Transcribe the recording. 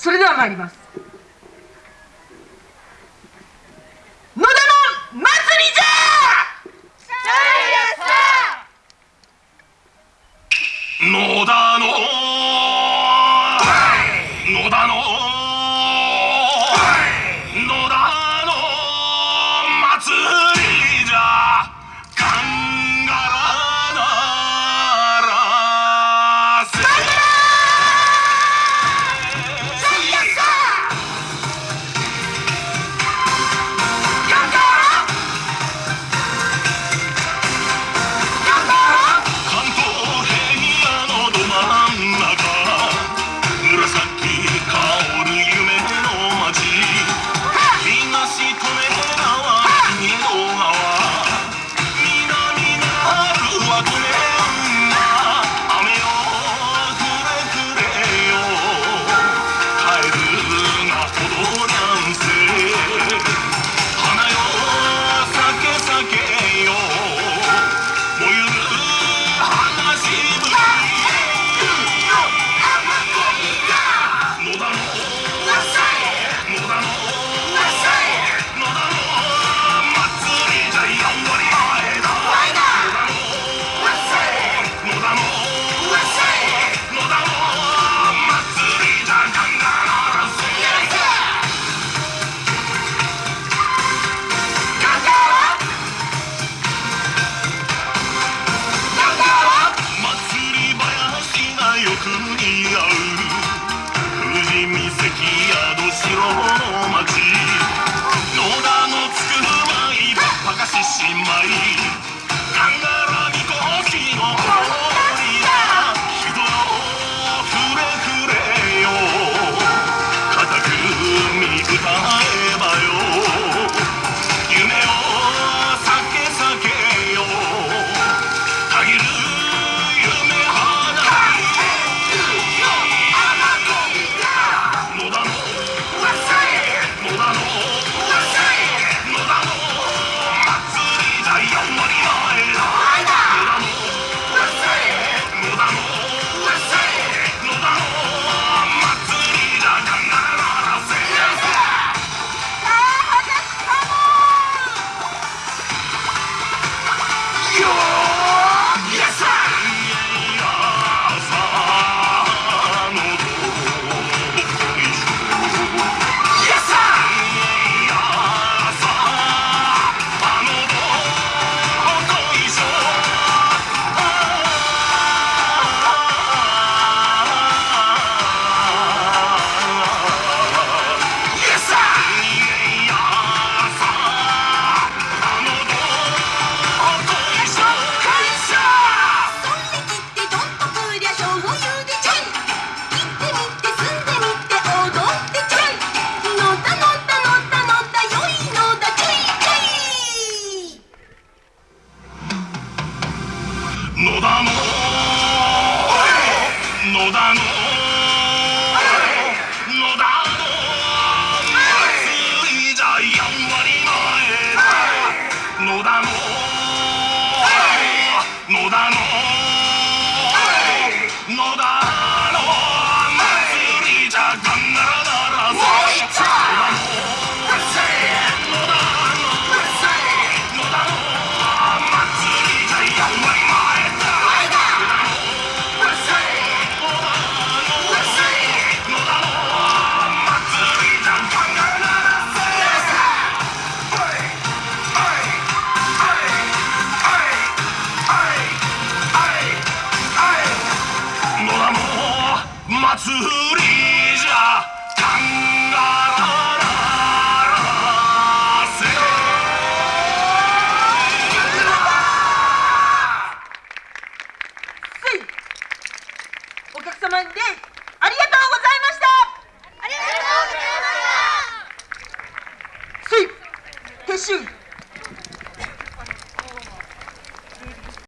それでは参ります。野田のつくまいばっかししまい野田の。祭りじゃ感が足お客様でありがとうございました。ありがとうございま